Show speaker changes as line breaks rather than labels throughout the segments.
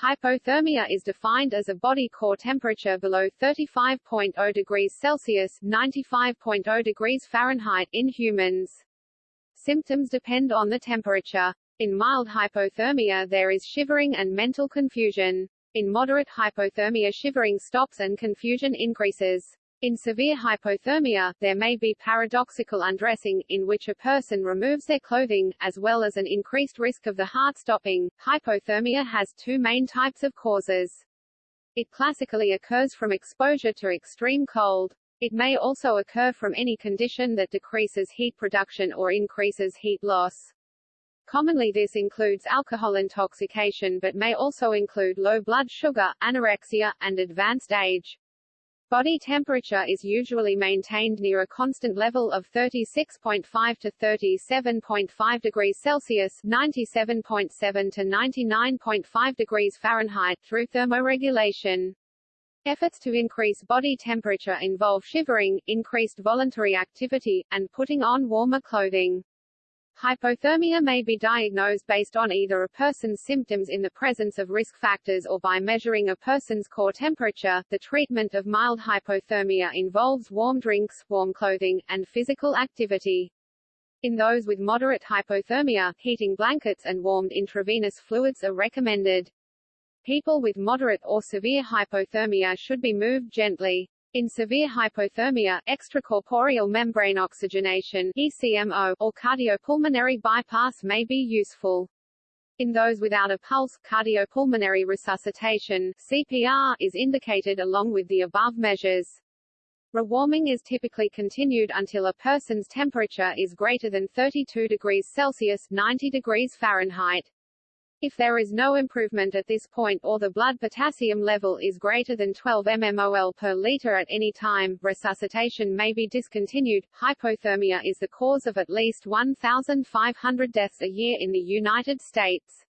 Hypothermia is defined as a body core temperature below 35.0 degrees Celsius (95.0 degrees Fahrenheit) in humans. Symptoms depend on the temperature. In mild hypothermia there is shivering and mental confusion. In moderate hypothermia shivering stops and confusion increases. In severe hypothermia, there may be paradoxical undressing, in which a person removes their clothing, as well as an increased risk of the heart stopping. Hypothermia has two main types of causes. It classically occurs from exposure to extreme cold. It may also occur from any condition that decreases heat production or increases heat loss. Commonly this includes alcohol intoxication but may also include low blood sugar, anorexia, and advanced age. Body temperature is usually maintained near a constant level of 36.5 to 37.5 degrees Celsius (97.7 to 99.5 degrees Fahrenheit) through thermoregulation. Efforts to increase body temperature involve shivering, increased voluntary activity, and putting on warmer clothing. Hypothermia may be diagnosed based on either a person's symptoms in the presence of risk factors or by measuring a person's core temperature. The treatment of mild hypothermia involves warm drinks, warm clothing, and physical activity. In those with moderate hypothermia, heating blankets and warmed intravenous fluids are recommended. People with moderate or severe hypothermia should be moved gently. In severe hypothermia, extracorporeal membrane oxygenation ECMO, or cardiopulmonary bypass may be useful. In those without a pulse, cardiopulmonary resuscitation CPR, is indicated along with the above measures. Rewarming is typically continued until a person's temperature is greater than 32 degrees Celsius 90 degrees Fahrenheit. If there is no improvement at this point or the blood potassium level is greater than 12 mmol per liter at any time, resuscitation may be discontinued. Hypothermia is the cause of at least 1,500 deaths a year in the United States.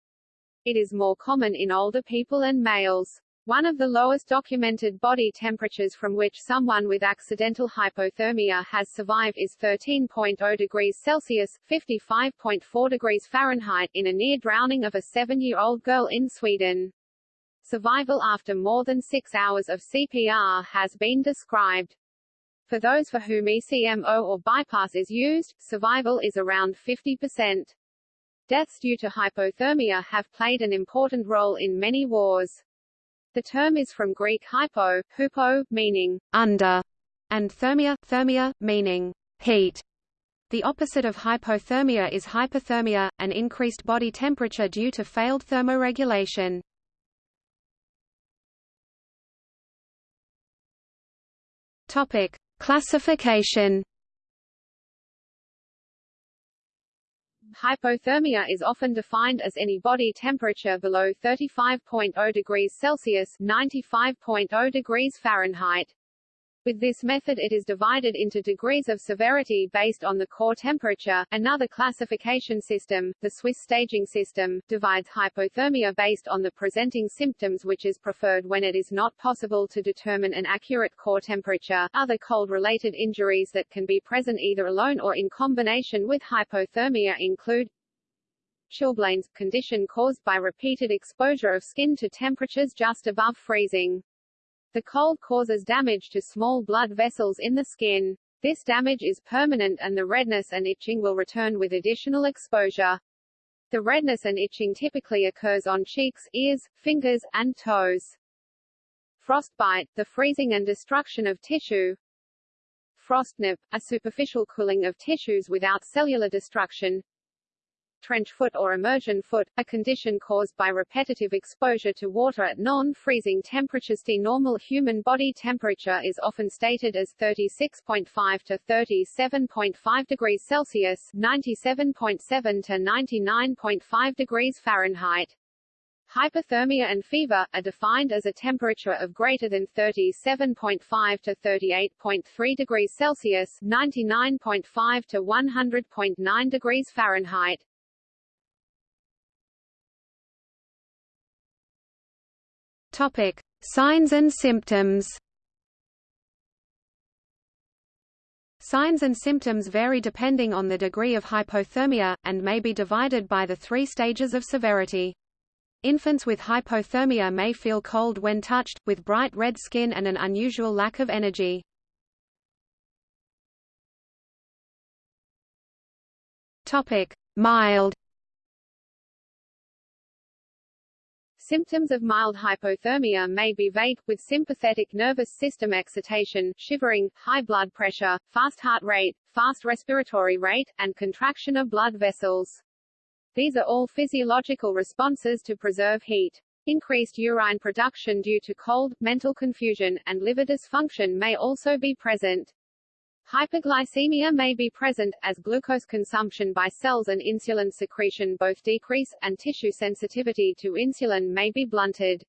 It is more common in older people and males. One of the lowest documented body temperatures from which someone with accidental hypothermia has survived is 13.0 degrees Celsius (55.4 degrees Fahrenheit) in a near drowning of a seven-year-old girl in Sweden. Survival after more than six hours of CPR has been described. For those for whom ECMO or bypass is used, survival is around 50%. Deaths due to hypothermia have played an important role in many wars. The term is from Greek hypo, hupo, meaning under, and thermia, thermia, meaning heat. The opposite of hypothermia is hyperthermia, an increased body temperature due to failed thermoregulation. Topic: Classification Hypothermia is often defined as any body temperature below 35.0 degrees Celsius (95.0 degrees Fahrenheit). With this method it is divided into degrees of severity based on the core temperature. Another classification system, the Swiss staging system, divides hypothermia based on the presenting symptoms which is preferred when it is not possible to determine an accurate core temperature. Other cold-related injuries that can be present either alone or in combination with hypothermia include chilblains, condition caused by repeated exposure of skin to temperatures just above freezing. The cold causes damage to small blood vessels in the skin. This damage is permanent and the redness and itching will return with additional exposure. The redness and itching typically occurs on cheeks, ears, fingers, and toes. Frostbite, the freezing and destruction of tissue. Frostnip, a superficial cooling of tissues without cellular destruction trench foot or immersion foot, a condition caused by repetitive exposure to water at non-freezing temperatures. The normal human body temperature is often stated as 36.5 to 37.5 degrees Celsius, 97.7 to 99.5 degrees Fahrenheit. Hyperthermia and fever, are defined as a temperature of greater than 37.5 to 38.3 degrees Celsius 99.5 to 100.9 degrees Fahrenheit.
Topic: Signs and symptoms. Signs and symptoms vary depending on the degree of hypothermia, and may be divided by the three stages of severity. Infants with hypothermia may feel cold when touched, with bright red skin and an unusual lack of energy. Mild.
Symptoms of mild hypothermia may be vague, with sympathetic nervous system excitation, shivering, high blood pressure, fast heart rate, fast respiratory rate, and contraction of blood vessels. These are all physiological responses to preserve heat. Increased urine production due to cold, mental confusion, and liver dysfunction may also be present. Hyperglycemia may be present, as glucose consumption by cells and insulin secretion both decrease, and tissue sensitivity to insulin may be blunted.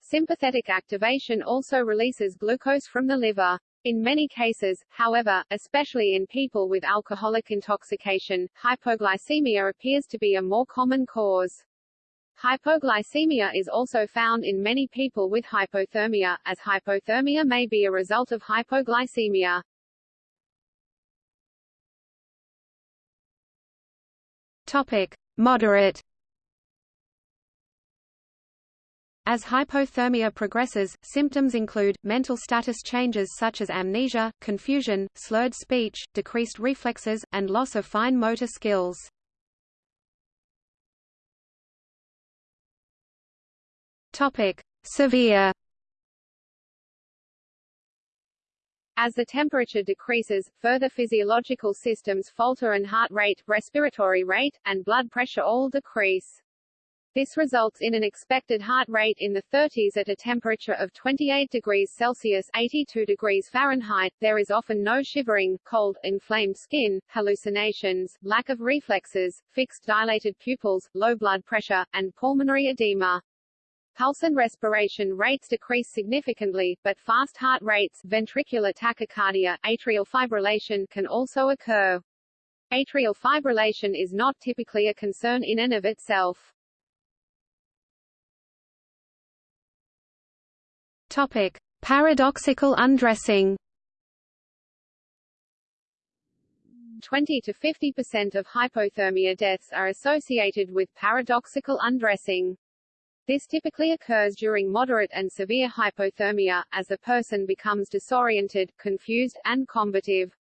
Sympathetic activation also releases glucose from the liver. In many cases, however, especially in people with alcoholic intoxication, hypoglycemia appears to be a more common cause. Hypoglycemia is also found in many people with hypothermia, as hypothermia may be a result of hypoglycemia.
Topic: Moderate. As hypothermia progresses, symptoms include, mental status changes such as amnesia, confusion, slurred speech, decreased reflexes, and loss of fine motor skills. Severe
As the temperature decreases, further physiological systems falter and heart rate, respiratory rate, and blood pressure all decrease. This results in an expected heart rate in the 30s at a temperature of 28 degrees Celsius 82 degrees Fahrenheit. There is often no shivering, cold, inflamed skin, hallucinations, lack of reflexes, fixed dilated pupils, low blood pressure, and pulmonary edema. Pulse and respiration rates decrease significantly, but fast heart rates, ventricular tachycardia, atrial fibrillation can also occur. Atrial fibrillation is not typically a concern in and of itself.
Topic: Paradoxical undressing.
20 to 50% of hypothermia deaths are associated with paradoxical undressing. This typically occurs during moderate and severe hypothermia, as the person becomes disoriented, confused, and combative.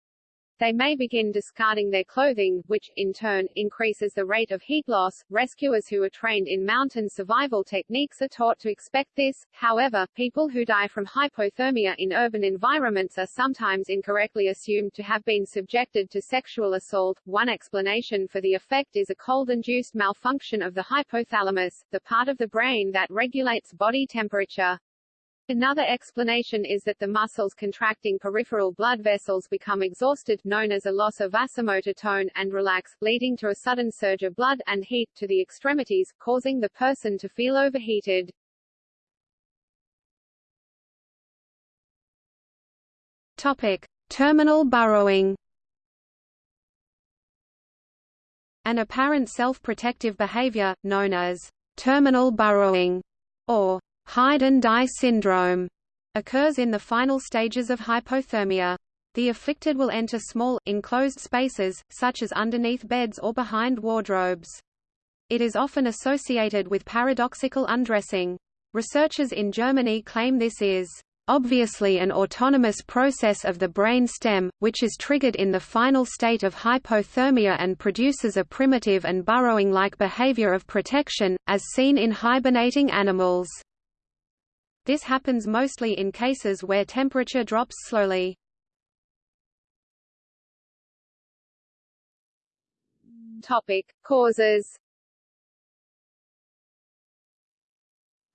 They may begin discarding their clothing, which, in turn, increases the rate of heat loss. Rescuers who are trained in mountain survival techniques are taught to expect this. However, people who die from hypothermia in urban environments are sometimes incorrectly assumed to have been subjected to sexual assault. One explanation for the effect is a cold-induced malfunction of the hypothalamus, the part of the brain that regulates body temperature. Another explanation is that the muscles contracting peripheral blood vessels become exhausted, known as a loss of vasomotor tone, and relax, leading to a sudden surge of blood and heat to the extremities, causing the person to feel overheated.
Topic: Terminal burrowing. An apparent self-protective behavior, known as terminal burrowing, or hide and die syndrome occurs in the final stages of hypothermia. The afflicted will enter small, enclosed spaces, such as underneath beds or behind wardrobes. It is often associated with paradoxical undressing. Researchers in Germany claim this is obviously an autonomous process of the brain stem, which is triggered in the final state of hypothermia and produces a primitive and burrowing-like behavior of protection, as seen in hibernating animals. This happens mostly in cases where temperature drops slowly.
Topic: Causes.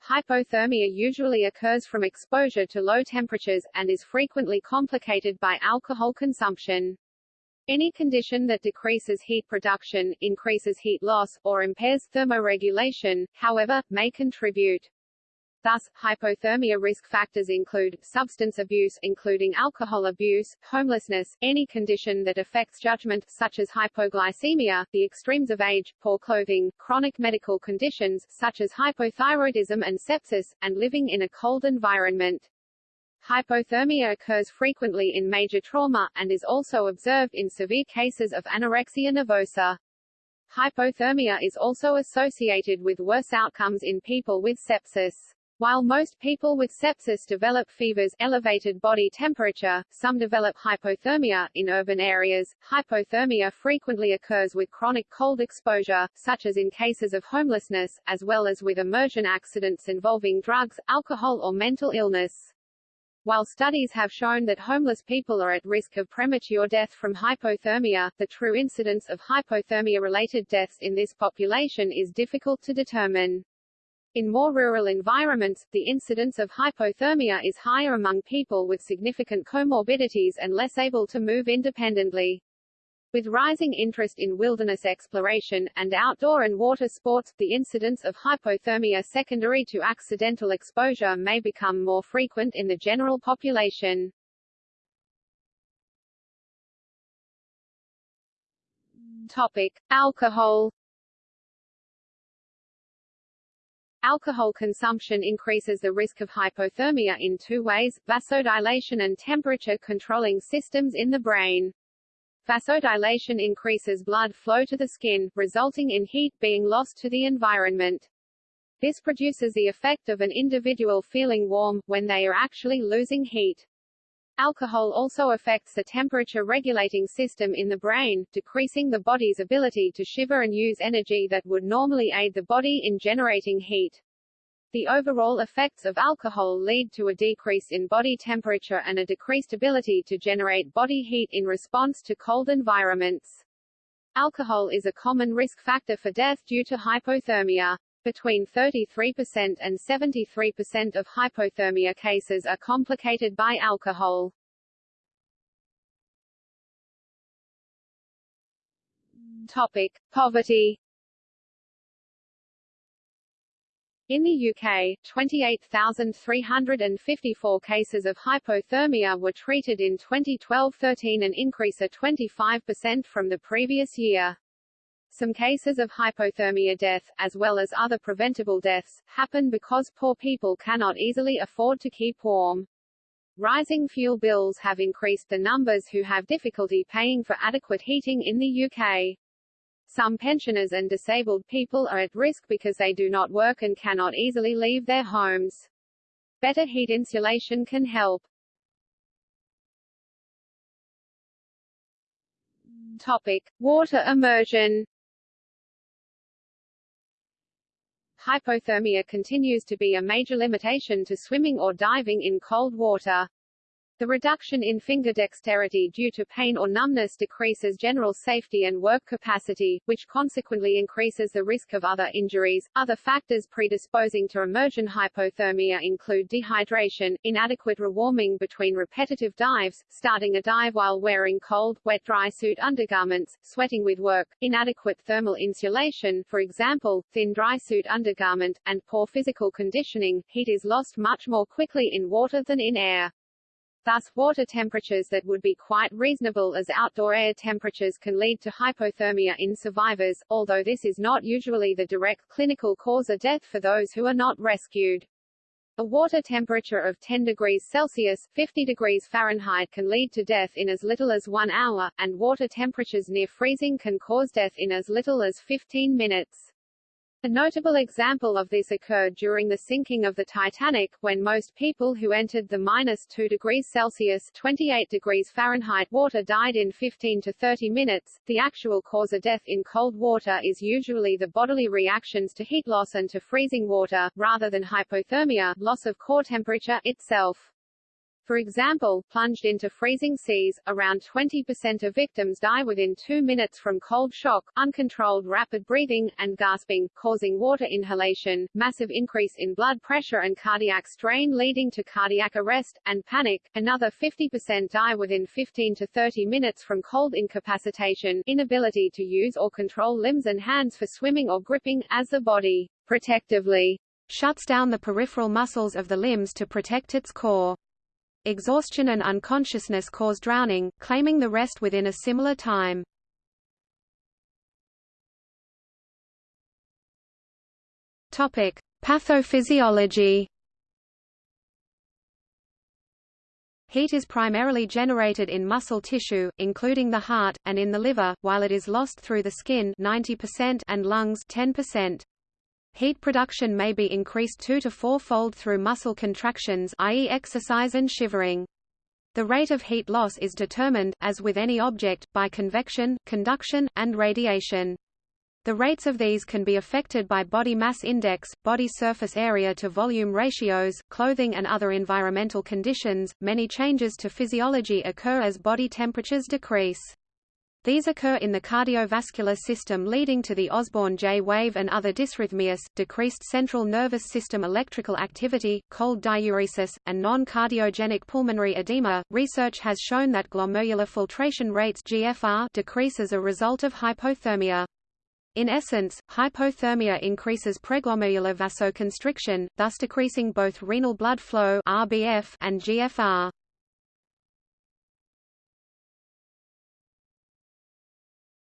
Hypothermia usually occurs from exposure to low temperatures, and is frequently complicated by alcohol consumption. Any condition that decreases heat production, increases heat loss, or impairs thermoregulation, however, may contribute. Thus, hypothermia risk factors include, substance abuse including alcohol abuse, homelessness, any condition that affects judgment, such as hypoglycemia, the extremes of age, poor clothing, chronic medical conditions, such as hypothyroidism and sepsis, and living in a cold environment. Hypothermia occurs frequently in major trauma, and is also observed in severe cases of anorexia nervosa. Hypothermia is also associated with worse outcomes in people with sepsis. While most people with sepsis develop fevers, elevated body temperature, some develop hypothermia. In urban areas, hypothermia frequently occurs with chronic cold exposure, such as in cases of homelessness, as well as with immersion accidents involving drugs, alcohol or mental illness. While studies have shown that homeless people are at risk of premature death from hypothermia, the true incidence of hypothermia-related deaths in this population is difficult to determine. In more rural environments, the incidence of hypothermia is higher among people with significant comorbidities and less able to move independently. With rising interest in wilderness exploration, and outdoor and water sports, the incidence of hypothermia secondary to accidental exposure may become more frequent in the general population. Topic. Alcohol Alcohol consumption increases the risk of hypothermia in two ways, vasodilation and temperature-controlling systems in the brain. Vasodilation increases blood flow to the skin, resulting in heat being lost to the environment. This produces the effect of an individual feeling warm, when they are actually losing heat. Alcohol also affects the temperature-regulating system in the brain, decreasing the body's ability to shiver and use energy that would normally aid the body in generating heat. The overall effects of alcohol lead to a decrease in body temperature and a decreased ability to generate body heat in response to cold environments. Alcohol is a common risk factor for death due to hypothermia. Between 33% and 73% of hypothermia cases are complicated by alcohol. Topic: Poverty In the UK, 28,354 cases of hypothermia were treated in 2012-13 an increase of 25% from the previous year. Some cases of hypothermia death, as well as other preventable deaths, happen because poor people cannot easily afford to keep warm. Rising fuel bills have increased the numbers who have difficulty paying for adequate heating in the UK. Some pensioners and disabled people are at risk because they do not work and cannot easily leave their homes. Better heat insulation can help. Topic: Water immersion. Hypothermia continues to be a major limitation to swimming or diving in cold water. The reduction in finger dexterity due to pain or numbness decreases general safety and work capacity, which consequently increases the risk of other injuries. Other factors predisposing to immersion hypothermia include dehydration, inadequate rewarming between repetitive dives, starting a dive while wearing cold, wet dry suit undergarments, sweating with work, inadequate thermal insulation, for example, thin dry suit undergarment, and poor physical conditioning. Heat is lost much more quickly in water than in air. Thus, water temperatures that would be quite reasonable as outdoor air temperatures can lead to hypothermia in survivors, although this is not usually the direct clinical cause of death for those who are not rescued. A water temperature of 10 degrees Celsius 50 degrees Fahrenheit can lead to death in as little as one hour, and water temperatures near freezing can cause death in as little as 15 minutes. A notable example of this occurred during the sinking of the Titanic, when most people who entered the minus 2 degrees Celsius 28 degrees Fahrenheit water died in 15 to 30 minutes. The actual cause of death in cold water is usually the bodily reactions to heat loss and to freezing water, rather than hypothermia loss of core temperature itself. For example, plunged into freezing seas, around 20% of victims die within two minutes from cold shock, uncontrolled rapid breathing, and gasping, causing water inhalation, massive increase in blood pressure and cardiac strain leading to cardiac arrest, and panic. Another 50% die within 15 to 30 minutes from cold incapacitation, inability to use or control limbs and hands for swimming or gripping, as the body, protectively,
shuts down the peripheral muscles of the limbs to protect its core. Exhaustion and unconsciousness cause drowning, claiming the rest within a similar time. Topic: Pathophysiology. Heat is primarily generated in muscle tissue, including the heart, and in the liver, while it is lost through the skin 90% and lungs 10%. Heat production may be increased two to four-fold through muscle contractions i.e. exercise and shivering. The rate of heat loss is determined, as with any object, by convection, conduction, and radiation. The rates of these can be affected by body mass index, body surface area to volume ratios, clothing and other environmental conditions. Many changes to physiology occur as body temperatures decrease. These occur in the cardiovascular system leading to the Osborn J wave and other dysrhythmias, decreased central nervous system electrical activity, cold diuresis, and non-cardiogenic pulmonary edema. Research has shown that glomerular filtration rates GFR decrease as a result of hypothermia. In essence, hypothermia increases preglomerular vasoconstriction, thus decreasing both renal blood flow (RBF) and GFR.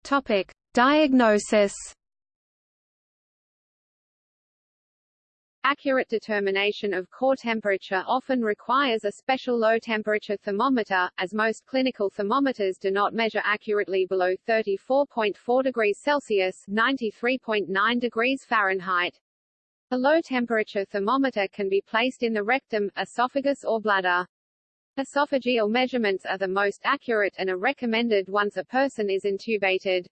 Topic: Diagnosis
Accurate determination of core temperature often requires a special low-temperature thermometer, as most clinical thermometers do not measure accurately below 34.4 degrees Celsius (93.9 degrees Fahrenheit). A low-temperature thermometer can be placed in the rectum, esophagus or bladder. Esophageal measurements are the most accurate and are recommended once a person is intubated.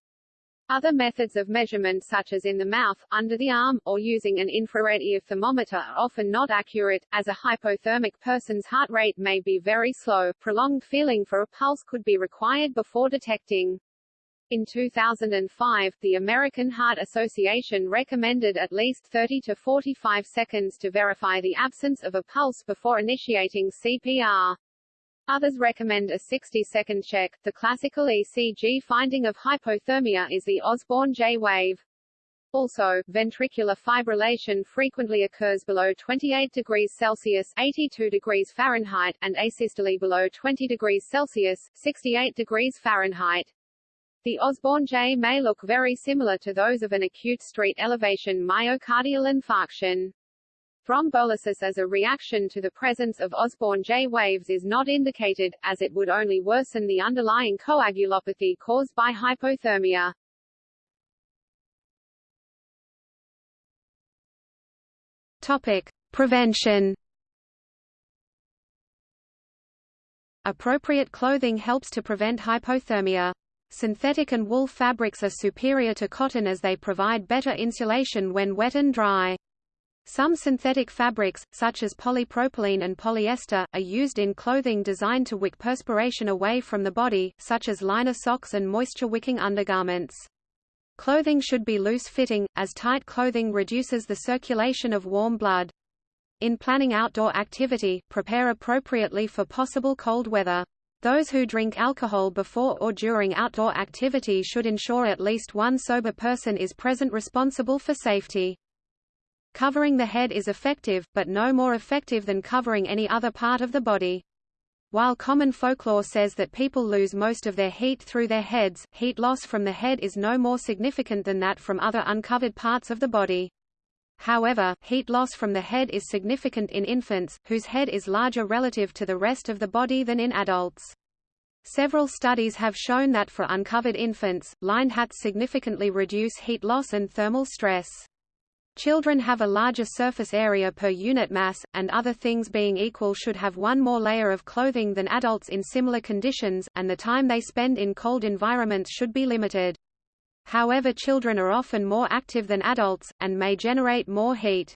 Other methods of measurement such as in the mouth, under the arm, or using an infrared ear thermometer are often not accurate, as a hypothermic person's heart rate may be very slow. Prolonged feeling for a pulse could be required before detecting. In 2005, the American Heart Association recommended at least 30 to 45 seconds to verify the absence of a pulse before initiating CPR. Others recommend a 60-second check. The classical ECG finding of hypothermia is the Osborn J wave. Also, ventricular fibrillation frequently occurs below 28 degrees Celsius 82 degrees Fahrenheit, and asystole below 20 degrees Celsius 68 degrees Fahrenheit. The Osborn J may look very similar to those of an acute street elevation myocardial infarction. Thrombolysis as a reaction to the presence of Osborn J waves is not indicated, as it would only worsen the underlying coagulopathy caused by hypothermia.
Topic: Prevention. Appropriate clothing helps to prevent hypothermia. Synthetic and wool fabrics are superior to cotton as they provide better insulation when wet and dry. Some synthetic fabrics, such as polypropylene and polyester, are used in clothing designed to wick perspiration away from the body, such as liner socks and moisture-wicking undergarments. Clothing should be loose-fitting, as tight clothing reduces the circulation of warm blood. In planning outdoor activity, prepare appropriately for possible cold weather. Those who drink alcohol before or during outdoor activity should ensure at least one sober person is present responsible for safety. Covering the head is effective, but no more effective than covering any other part of the body. While common folklore says that people lose most of their heat through their heads, heat loss from the head is no more significant than that from other uncovered parts of the body. However, heat loss from the head is significant in infants, whose head is larger relative to the rest of the body than in adults. Several studies have shown that for uncovered infants, lined hats significantly reduce heat loss and thermal stress. Children have a larger surface area per unit mass, and other things being equal should have one more layer of clothing than adults in similar conditions, and the time they spend in cold environments should be limited. However children are often more active than adults, and may generate more heat.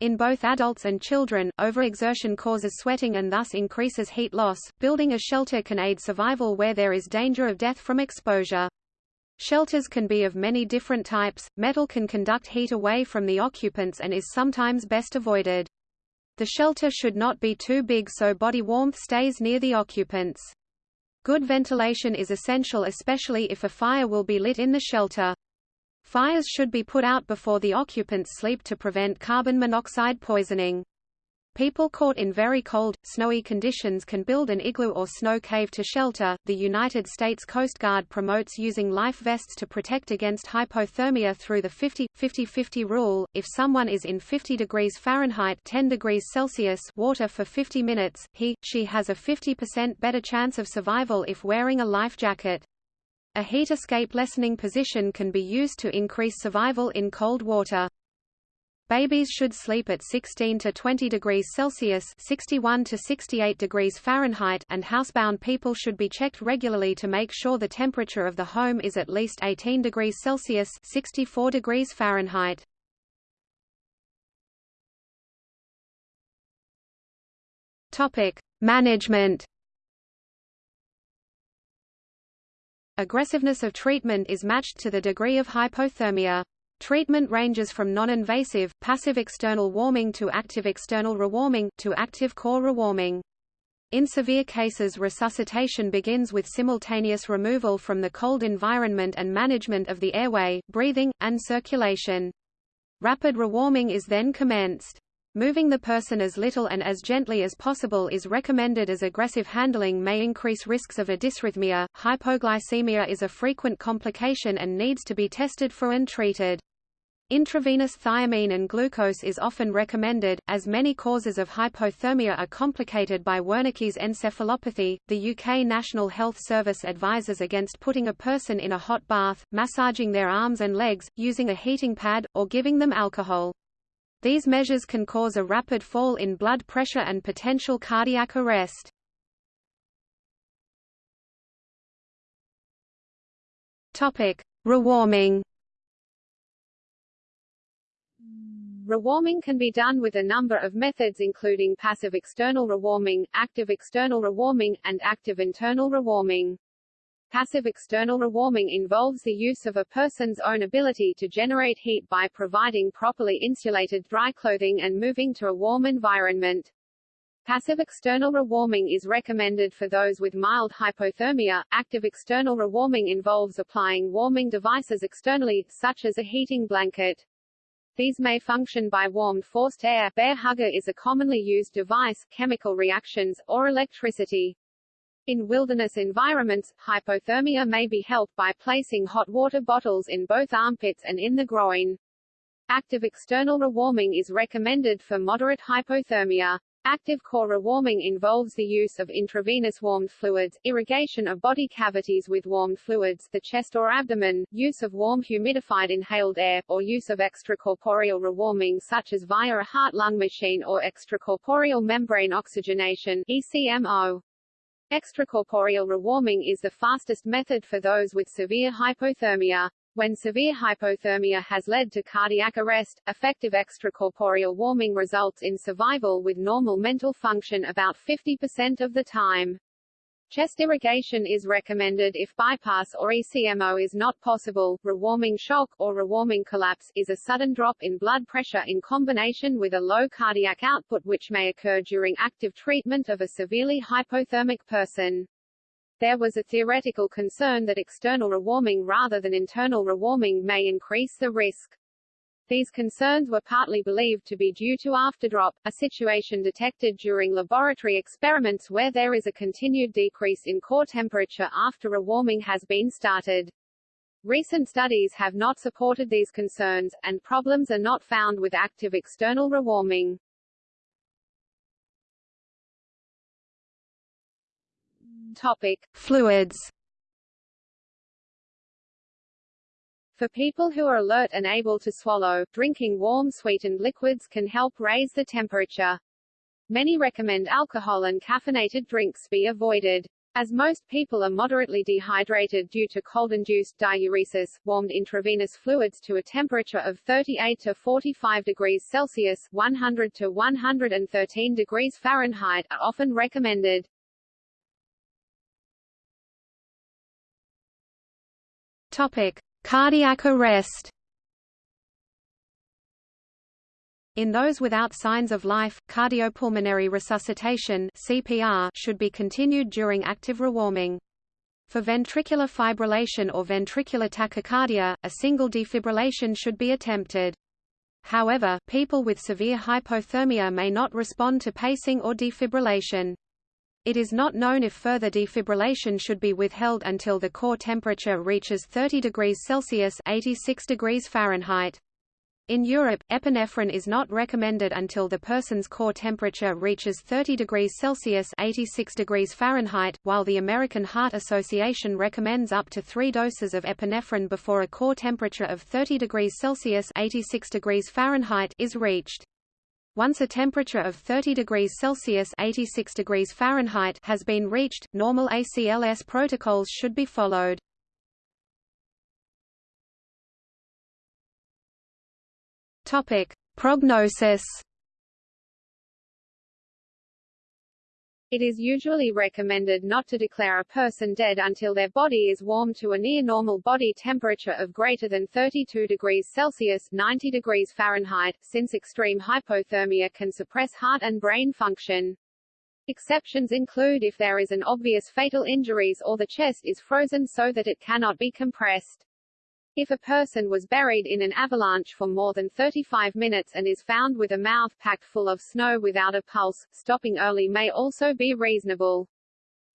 In both adults and children, overexertion causes sweating and thus increases heat loss. Building a shelter can aid survival where there is danger of death from exposure. Shelters can be of many different types. Metal can conduct heat away from the occupants and is sometimes best avoided. The shelter should not be too big so body warmth stays near the occupants. Good ventilation is essential especially if a fire will be lit in the shelter. Fires should be put out before the occupants sleep to prevent carbon monoxide poisoning. People caught in very cold, snowy conditions can build an igloo or snow cave to shelter. The United States Coast Guard promotes using life vests to protect against hypothermia through the 50-50-50 rule. If someone is in 50 degrees Fahrenheit 10 degrees Celsius water for 50 minutes, he, she has a 50% better chance of survival if wearing a life jacket. A heat escape lessening position can be used to increase survival in cold water. Babies should sleep at 16 to 20 degrees Celsius 61 to 68 degrees Fahrenheit and housebound people should be checked regularly to make sure the temperature of the home is at least 18 degrees Celsius 64 degrees Fahrenheit. Topic: Management Aggressiveness of treatment is matched to the degree of hypothermia. Treatment ranges from non-invasive, passive external warming to active external rewarming, to active core rewarming. In severe cases resuscitation begins with simultaneous removal from the cold environment and management of the airway, breathing, and circulation. Rapid rewarming is then commenced. Moving the person as little and as gently as possible is recommended as aggressive handling may increase risks of a dysrhythmia. Hypoglycemia is a frequent complication and needs to be tested for and treated. Intravenous thiamine and glucose is often recommended, as many causes of hypothermia are complicated by Wernicke's encephalopathy. The UK National Health Service advises against putting a person in a hot bath, massaging their arms and legs, using a heating pad, or giving them alcohol. These measures can cause a rapid fall in blood pressure and potential cardiac arrest. Topic: Rewarming.
Rewarming can be done with a number of methods including passive external rewarming, active external rewarming, and active internal rewarming. Passive external rewarming involves the use of a person's own ability to generate heat by providing properly insulated dry clothing and moving to a warm environment. Passive external rewarming is recommended for those with mild hypothermia. Active external rewarming involves applying warming devices externally, such as a heating blanket. These may function by warmed forced air Bair Hugger is a commonly used device, chemical reactions, or electricity. In wilderness environments, hypothermia may be helped by placing hot water bottles in both armpits and in the groin. Active external rewarming is recommended for moderate hypothermia. Active core rewarming involves the use of intravenous warmed fluids, irrigation of body cavities with warmed fluids the chest or abdomen, use of warm humidified inhaled air, or use of extracorporeal rewarming such as via a heart-lung machine or extracorporeal membrane oxygenation ECMO. Extracorporeal rewarming is the fastest method for those with severe hypothermia. When severe hypothermia has led to cardiac arrest, effective extracorporeal warming results in survival with normal mental function about 50% of the time. Chest irrigation is recommended if bypass or ECMO is not possible. Rewarming shock, or rewarming collapse, is a sudden drop in blood pressure in combination with a low cardiac output which may occur during active treatment of a severely hypothermic person. There was a theoretical concern that external rewarming rather than internal rewarming may increase the risk. These concerns were partly believed to be due to afterdrop, a situation detected during laboratory experiments where there is a continued decrease in core temperature after rewarming has been started. Recent studies have not supported these concerns, and problems are not found with active external rewarming. Topic: Fluids. For people who are alert and able to swallow, drinking warm sweetened liquids can help raise the temperature. Many recommend alcohol and caffeinated drinks be avoided. As most people are moderately dehydrated due to cold-induced diuresis, warmed intravenous fluids to a temperature of 38 to 45 degrees Celsius 100 to 113 degrees Fahrenheit are often recommended.
Topic: Cardiac arrest. In those without signs of life, cardiopulmonary resuscitation (CPR) should be continued during active rewarming. For ventricular fibrillation or ventricular tachycardia, a single defibrillation should be attempted. However, people with severe hypothermia may not respond to pacing or defibrillation. It is not known if further defibrillation should be withheld until the core temperature reaches 30 degrees Celsius 86 degrees Fahrenheit. In Europe, epinephrine is not recommended until the person's core temperature reaches 30 degrees Celsius 86 degrees Fahrenheit, while the American Heart Association recommends up to three doses of epinephrine before a core temperature of 30 degrees Celsius 86 degrees Fahrenheit is reached. Once a temperature of 30 degrees Celsius 86 degrees Fahrenheit has been reached, normal ACLS protocols should be followed. Topic: Prognosis.
It is usually recommended not to declare a person dead until their body is warm to a near normal body temperature of greater than 32 degrees Celsius 90 degrees Fahrenheit, since extreme hypothermia can suppress heart and brain function. Exceptions include if there is an obvious fatal injuries or the chest is frozen so that it cannot be compressed. If a person was buried in an avalanche for more than 35 minutes and is found with a mouth packed full of snow without a pulse, stopping early may also be reasonable.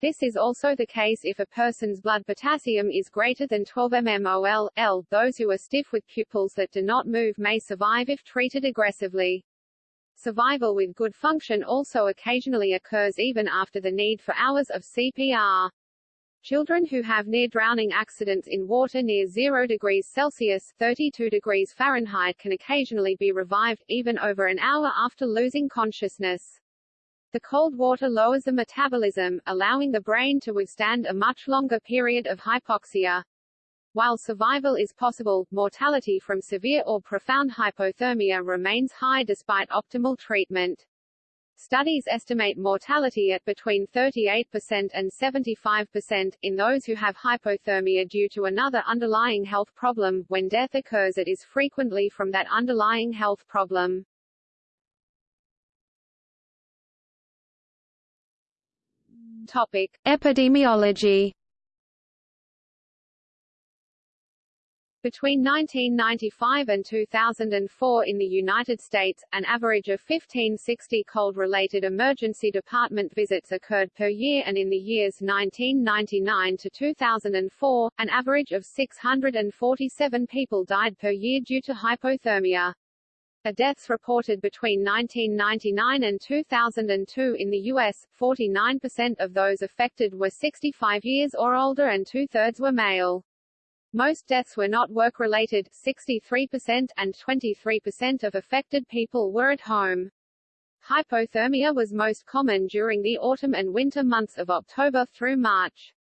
This is also the case if a person's blood potassium is greater than 12 mmol. L. Those who are stiff with pupils that do not move may survive if treated aggressively. Survival with good function also occasionally occurs even after the need for hours of CPR. Children who have near-drowning accidents in water near 0 degrees Celsius 32 degrees Fahrenheit can occasionally be revived, even over an hour after losing consciousness. The cold water lowers the metabolism, allowing the brain to withstand a much longer period of hypoxia. While survival is possible, mortality from severe or profound hypothermia remains high despite optimal treatment. Studies estimate mortality at between 38% and 75%, in those who have hypothermia due to another underlying health problem. When death occurs it is frequently from that underlying health problem. Topic.
Epidemiology
Between 1995 and 2004 in the United States, an average of 1560 cold-related emergency department visits occurred per year and in the years 1999 to 2004, an average of 647 people died per year due to hypothermia. The deaths reported between 1999 and 2002 in the U.S., 49% of those affected were 65 years or older and two-thirds were male. Most deaths were not work-related 63% and 23% of affected people were at home. Hypothermia was most common during the autumn and winter months of October through March.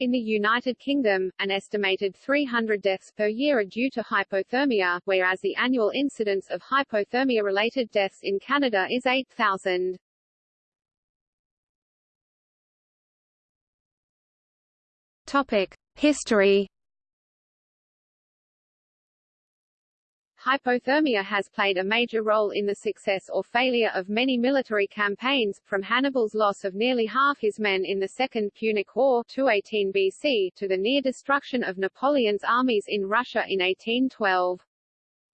In the United Kingdom, an estimated 300 deaths per year are due to hypothermia, whereas the annual incidence of hypothermia-related deaths in Canada is 8,000.
Topic: History
Hypothermia has played a major role in the success or failure of many military campaigns, from Hannibal's loss of nearly half his men in the Second Punic War 218 BC to the near destruction of Napoleon's armies in Russia in 1812.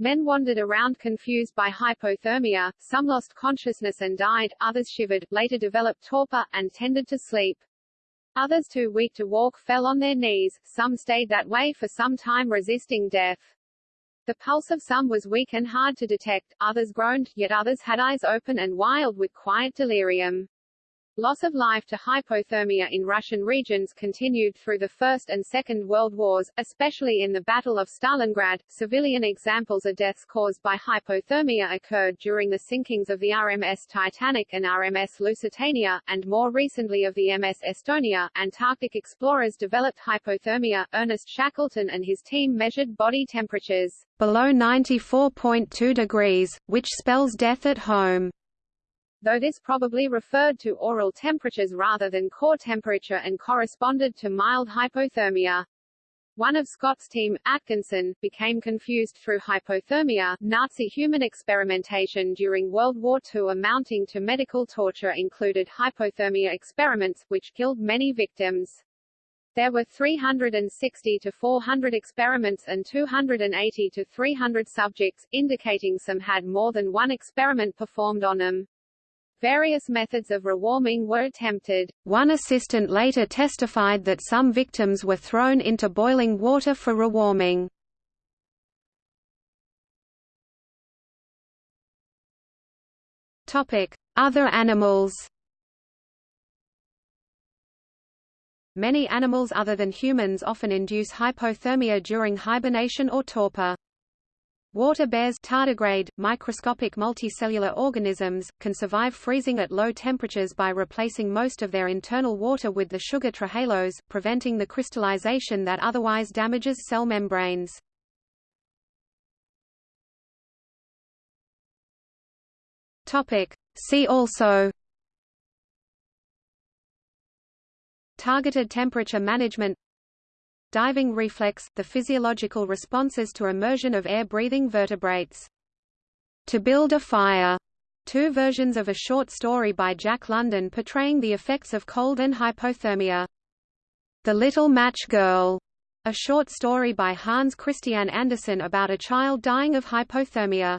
Men wandered around confused by hypothermia, some lost consciousness and died, others shivered, later developed torpor, and tended to sleep. Others too weak to walk fell on their knees, some stayed that way for some time resisting death. The pulse of some was weak and hard to detect, others groaned, yet others had eyes open and wild with quiet delirium. Loss of life to hypothermia in Russian regions continued through the First and Second World Wars, especially in the Battle of Stalingrad. Civilian examples of deaths caused by hypothermia occurred during the sinkings of the RMS Titanic and RMS Lusitania, and more recently of the MS Estonia. Antarctic explorers developed hypothermia. Ernest Shackleton and his team measured body temperatures
below 94.2 degrees, which spells death at home
though this probably referred to oral temperatures rather than core temperature and corresponded to mild hypothermia. One of Scott's team, Atkinson, became confused through hypothermia. Nazi human experimentation during World War II amounting to medical torture included hypothermia experiments, which killed many victims. There were 360 to 400 experiments and 280 to 300 subjects, indicating some had more than one experiment performed on them. Various methods of rewarming were attempted.
One assistant later testified that some victims were thrown into boiling water for rewarming. Other animals Many animals other than humans often induce hypothermia during hibernation or torpor. Water bears tardigrade, microscopic multicellular organisms, can survive freezing at low temperatures by replacing most of their internal water with the sugar trehalose, preventing the crystallization that otherwise damages cell membranes. See also Targeted temperature management Diving reflex, the physiological responses to immersion of air-breathing vertebrates. To Build a Fire, two versions of a short story by Jack London portraying the effects of cold and hypothermia. The Little Match Girl, a short story by Hans Christian Andersen about a child dying of hypothermia.